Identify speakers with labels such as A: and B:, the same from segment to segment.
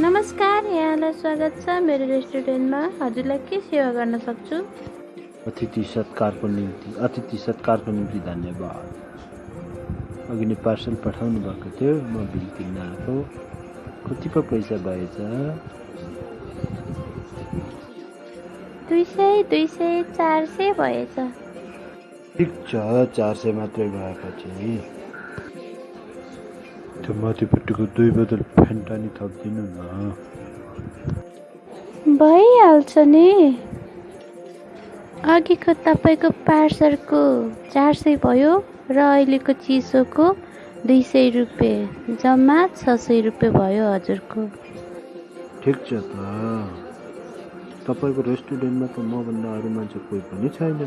A: नमस्कार यहाँलाई स्वागत छ मेरो रेस्टुरेन्टमा। हजुरलाई के सेवा गर्न सक्छु?
B: अतिथि सत्कारको निम्ति अतिथि सत्कारको निम्ति धन्यवाद। अघि नै पार्सल पठाउनु भएको थियो म बिल किन्न आएको। कति पो पैसा भएछ?
A: दुई सय दुई सय चार सय भएछ।
B: ठिक छ चार सय मात्रै भएपछि। त्यो माथिपट्टिको दुई बोतल फेन्टा नि थपिदिनु न
A: भइहाल्छ नि अघिको तपाईँको पार्सलको चार सय भयो र अहिलेको चिसोको दुई सय रुपियाँ जम्मा छ सय रुपियाँ भयो हजुरको
B: ठिक छ त तपाईँको रेस्टुरेन्टमा त मभन्दा अरू मान्छे कोही पनि छैन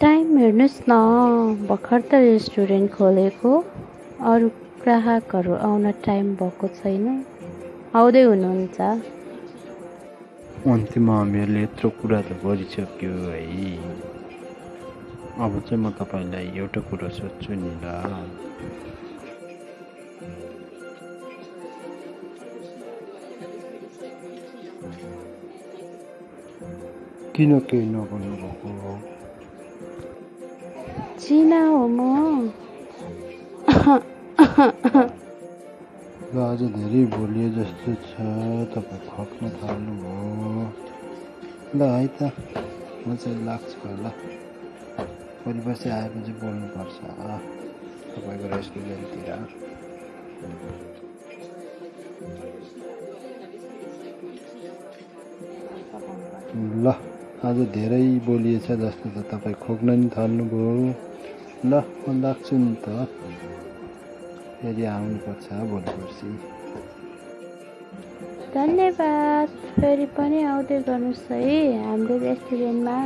A: टाइम हेर्नुहोस् न भर्खर त रेस्टुरेन्ट खोलेको अरू ग्राहकहरू आउन टाइम भएको छैन आउँदै हुनुहुन्छ
B: अन्त्यमा हामीहरूले यत्रो कुरा त गरिसक्यो है अब चाहिँ म तपाईँलाई एउटा कुरो सोध्छु नि ल किन केही नगर्नु भएको
A: चिना हो म
B: ल आज धेरै भोलियो जस्तो छ तपाईँ खप्न थाल्नुभयो ल है त म चाहिँ लाग्छु होला भोलि पर्सि आएपछि बोल्नुपर्छ तपाईँको रेस्टुरेन्टतिर ल आज धेरै बोलिएछ जस्तो त तपाईँ खोक्न नि थाल्नुभयो। ल म लाग्छु नि त। फेरि आउनुपर्छ भोलि पर्सि
A: धन्यवाद। फेरि पनि आउँदै गर्नुहोस् है हाम्रो रेस्टुरेन्टमा।